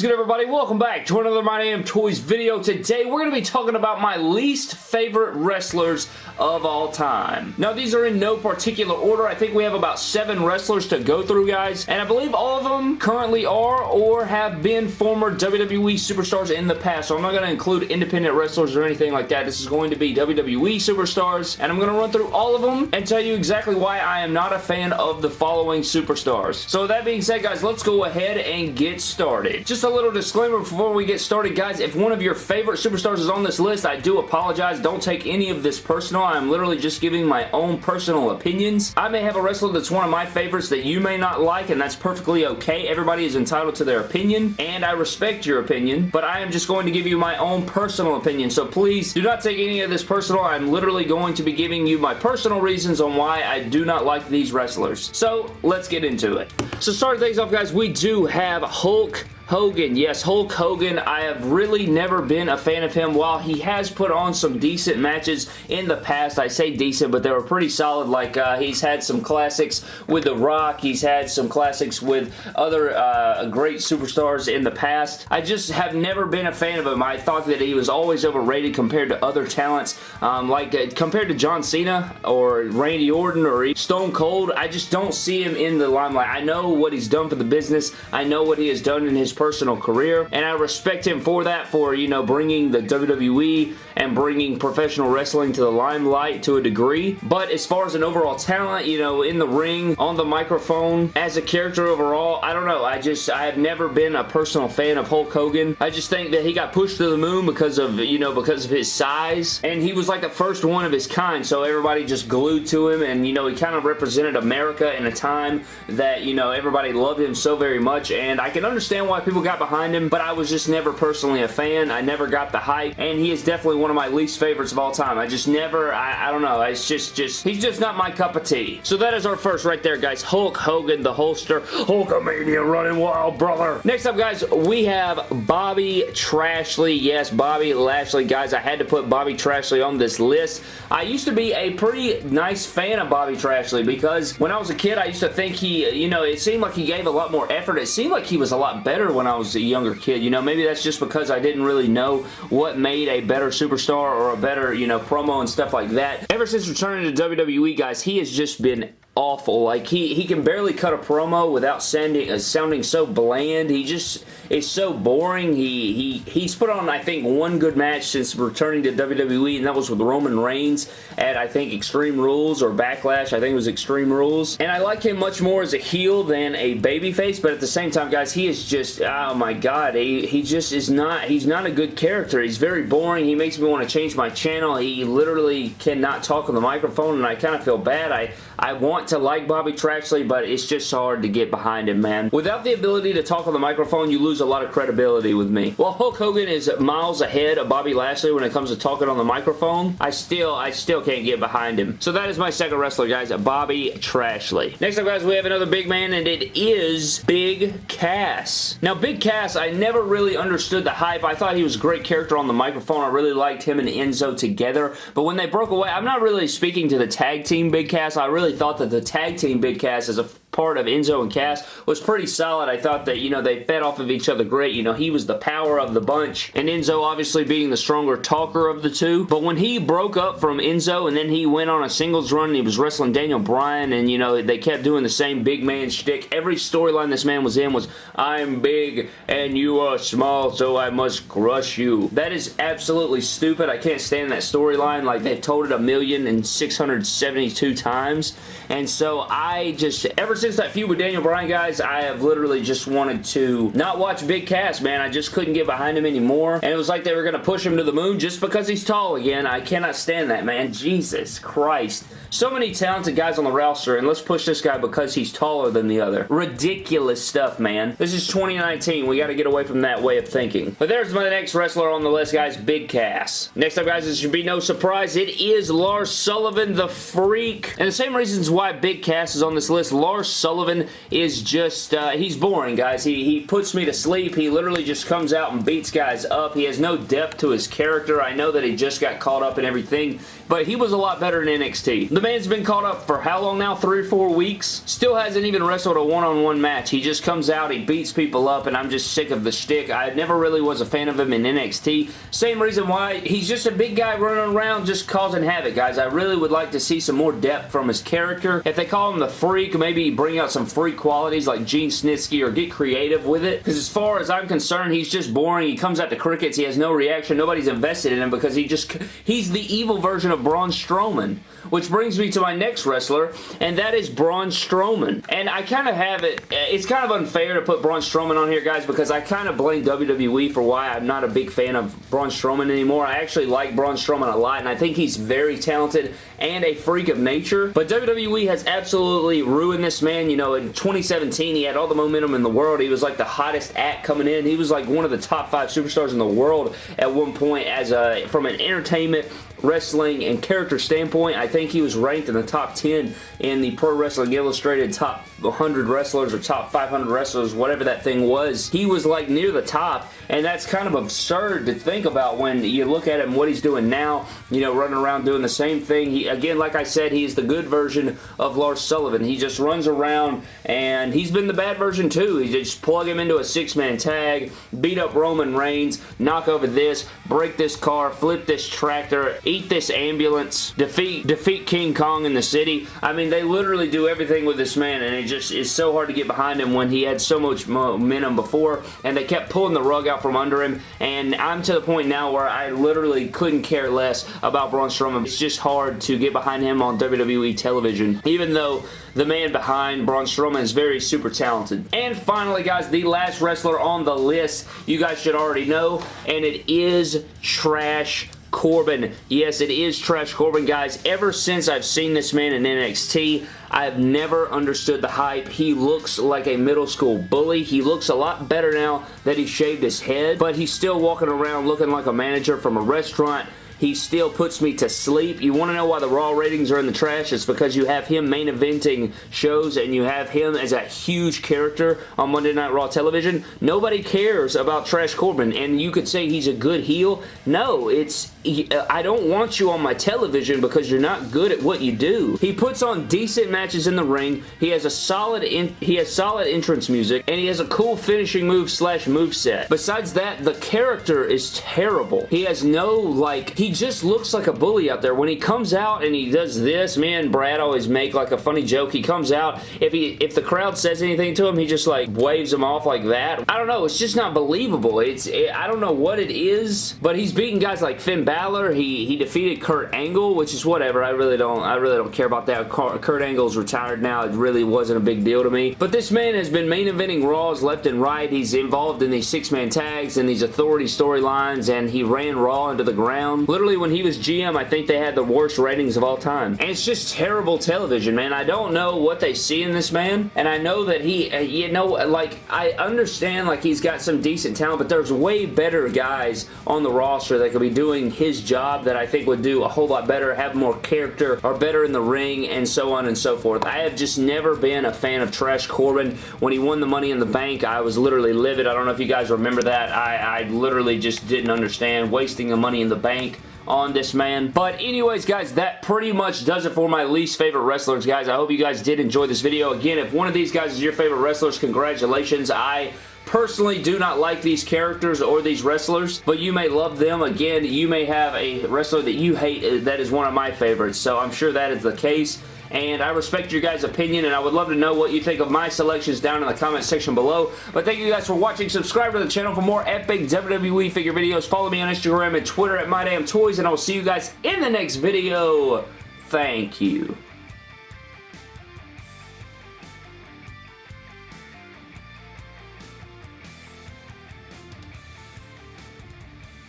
is good everybody? Welcome back to another My Damn Toys video. Today we're going to be talking about my least favorite wrestlers of all time. Now these are in no particular order. I think we have about seven wrestlers to go through guys and I believe all of them currently are or have been former WWE superstars in the past. So I'm not going to include independent wrestlers or anything like that. This is going to be WWE superstars and I'm going to run through all of them and tell you exactly why I am not a fan of the following superstars. So that being said guys, let's go ahead and get started. Just a little disclaimer before we get started, guys. If one of your favorite superstars is on this list, I do apologize. Don't take any of this personal. I'm literally just giving my own personal opinions. I may have a wrestler that's one of my favorites that you may not like, and that's perfectly okay. Everybody is entitled to their opinion, and I respect your opinion, but I am just going to give you my own personal opinion, so please do not take any of this personal. I'm literally going to be giving you my personal reasons on why I do not like these wrestlers. So, let's get into it. So, starting things off, guys, we do have Hulk Hogan. Yes, Hulk Hogan. I have really never been a fan of him. While he has put on some decent matches in the past, I say decent, but they were pretty solid. Like, uh, he's had some classics with The Rock. He's had some classics with other uh, great superstars in the past. I just have never been a fan of him. I thought that he was always overrated compared to other talents. Um, like, uh, compared to John Cena or Randy Orton or Stone Cold, I just don't see him in the limelight. I know what he's done for the business. I know what he has done in his personal career, and I respect him for that, for, you know, bringing the WWE and bringing professional wrestling to the limelight to a degree, but as far as an overall talent, you know, in the ring, on the microphone, as a character overall, I don't know, I just, I have never been a personal fan of Hulk Hogan. I just think that he got pushed to the moon because of, you know, because of his size, and he was like the first one of his kind, so everybody just glued to him, and, you know, he kind of represented America in a time that, you know, everybody loved him so very much, and I can understand why people got behind him, but I was just never personally a fan. I never got the hype, and he is definitely one of my least favorites of all time. I just never, I, I don't know, it's just, just, he's just not my cup of tea. So that is our first right there, guys. Hulk Hogan, the Hulkster. Hulkamania running wild, brother. Next up, guys, we have Bobby Trashley. Yes, Bobby Lashley. Guys, I had to put Bobby Trashley on this list. I used to be a pretty nice fan of Bobby Trashley because when I was a kid, I used to think he, you know, it seemed like he gave a lot more effort. It seemed like he was a lot better when I was a younger kid. You know, maybe that's just because I didn't really know what made a better superstar or a better, you know, promo and stuff like that. Ever since returning to WWE, guys, he has just been awful. Like, he, he can barely cut a promo without sounding, uh, sounding so bland. He just is so boring. He, he He's put on, I think, one good match since returning to WWE, and that was with Roman Reigns at, I think, Extreme Rules or Backlash. I think it was Extreme Rules. And I like him much more as a heel than a babyface, but at the same time, guys, he is just, oh my god, he, he just is not, he's not a good character. He's very boring. He makes me want to change my channel. He literally cannot talk on the microphone, and I kind of feel bad. I, I want to like Bobby Trashley, but it's just hard to get behind him, man. Without the ability to talk on the microphone, you lose a lot of credibility with me. Well, Hulk Hogan is miles ahead of Bobby Lashley when it comes to talking on the microphone. I still, I still can't get behind him. So that is my second wrestler, guys, Bobby Trashley. Next up, guys, we have another big man, and it is Big Cass. Now, Big Cass, I never really understood the hype. I thought he was a great character on the microphone. I really liked him and Enzo together, but when they broke away, I'm not really speaking to the tag team Big Cass. I really thought that the tag team Big Cass is a part of Enzo and Cass was pretty solid. I thought that, you know, they fed off of each other great. You know, he was the power of the bunch, and Enzo obviously being the stronger talker of the two. But when he broke up from Enzo, and then he went on a singles run, and he was wrestling Daniel Bryan, and, you know, they kept doing the same big man shtick. Every storyline this man was in was, I'm big, and you are small, so I must crush you. That is absolutely stupid. I can't stand that storyline. Like, they've told it a million and 672 times, and so I just, ever since that feud with Daniel Bryan, guys, I have literally just wanted to not watch Big Cass, man. I just couldn't get behind him anymore. And it was like they were going to push him to the moon just because he's tall again. I cannot stand that, man. Jesus Christ. So many talented guys on the roster, and let's push this guy because he's taller than the other. Ridiculous stuff, man. This is 2019. We got to get away from that way of thinking. But there's my next wrestler on the list, guys. Big Cass. Next up, guys, it should be no surprise. It is Lars Sullivan, the Freak. And the same reasons why Big Cass is on this list, Lars Sullivan is just, uh, he's boring, guys. He, he puts me to sleep. He literally just comes out and beats guys up. He has no depth to his character. I know that he just got caught up in everything, but he was a lot better in NXT. The man's been caught up for how long now? Three or four weeks? Still hasn't even wrestled a one-on-one -on -one match. He just comes out, he beats people up, and I'm just sick of the shtick. I never really was a fan of him in NXT. Same reason why. He's just a big guy running around just causing havoc, guys. I really would like to see some more depth from his character. If they call him the Freak, maybe bring out some freak qualities like Gene Snitsky or get creative with it. Because as far as I'm concerned, he's just boring. He comes out to crickets. He has no reaction. Nobody's invested in him because he just he's the evil version of Braun Strowman. Which brings me to my next wrestler, and that is Braun Strowman. And I kind of have it, eh, it's kind of unfair to put Braun Strowman on here, guys, because I kind of blame WWE for why I'm not a big fan of Braun Strowman anymore. I actually like Braun Strowman a lot, and I think he's very talented and a freak of nature. But WWE has absolutely ruined this man. You know, in 2017, he had all the momentum in the world. He was like the hottest act coming in. He was like one of the top five superstars in the world at one point as a, from an entertainment wrestling and character standpoint, I think he was ranked in the top 10 in the Pro Wrestling Illustrated top 100 wrestlers or top 500 wrestlers, whatever that thing was. He was like near the top, and that's kind of absurd to think about when you look at him, what he's doing now, you know, running around doing the same thing. He, again, like I said, he's the good version of Lars Sullivan. He just runs around, and he's been the bad version too. He just plug him into a six-man tag, beat up Roman Reigns, knock over this, break this car, flip this tractor, eat this ambulance, defeat defeat King Kong in the city. I mean, they literally do everything with this man, and it just is so hard to get behind him when he had so much momentum before, and they kept pulling the rug out from under him, and I'm to the point now where I literally couldn't care less about Braun Strowman. It's just hard to get behind him on WWE television, even though the man behind Braun Strowman is very super talented. And finally, guys, the last wrestler on the list, you guys should already know, and it is Trash Corbin. Yes, it is Trash Corbin, guys. Ever since I've seen this man in NXT, I've never understood the hype. He looks like a middle school bully. He looks a lot better now that he shaved his head, but he's still walking around looking like a manager from a restaurant he still puts me to sleep. You want to know why the Raw ratings are in the trash? It's because you have him main eventing shows and you have him as a huge character on Monday Night Raw television. Nobody cares about Trash Corbin and you could say he's a good heel. No, it's uh, I don't want you on my television because you're not good at what you do. He puts on decent matches in the ring. He has a solid in, he has solid entrance music and he has a cool finishing move slash move set. Besides that, the character is terrible. He has no like he just looks like a bully out there. When he comes out and he does this, me and Brad always make like a funny joke. He comes out, if he if the crowd says anything to him, he just like waves them off like that. I don't know. It's just not believable. It's it, I don't know what it is, but he's beating guys like Finn Balor. He he defeated Kurt Angle, which is whatever. I really don't I really don't care about that. Kurt Angle's retired now. It really wasn't a big deal to me. But this man has been main eventing Raws left and right. He's involved in these six-man tags and these authority storylines, and he ran Raw into the ground literally when he was GM, I think they had the worst ratings of all time. And it's just terrible television, man. I don't know what they see in this man, and I know that he, uh, you know, like, I understand, like, he's got some decent talent, but there's way better guys on the roster that could be doing his job that I think would do a whole lot better, have more character, are better in the ring, and so on and so forth. I have just never been a fan of Trash Corbin. When he won the Money in the Bank, I was literally livid. I don't know if you guys remember that. I, I literally just didn't understand wasting the money in the bank on this man. But anyways, guys, that pretty much does it for my least favorite wrestlers, guys. I hope you guys did enjoy this video. Again, if one of these guys is your favorite wrestlers, congratulations. I personally do not like these characters or these wrestlers, but you may love them. Again, you may have a wrestler that you hate that is one of my favorites, so I'm sure that is the case and I respect your guys' opinion, and I would love to know what you think of my selections down in the comment section below. But thank you guys for watching. Subscribe to the channel for more epic WWE figure videos. Follow me on Instagram and Twitter at MyDamnToys, and I will see you guys in the next video. Thank you.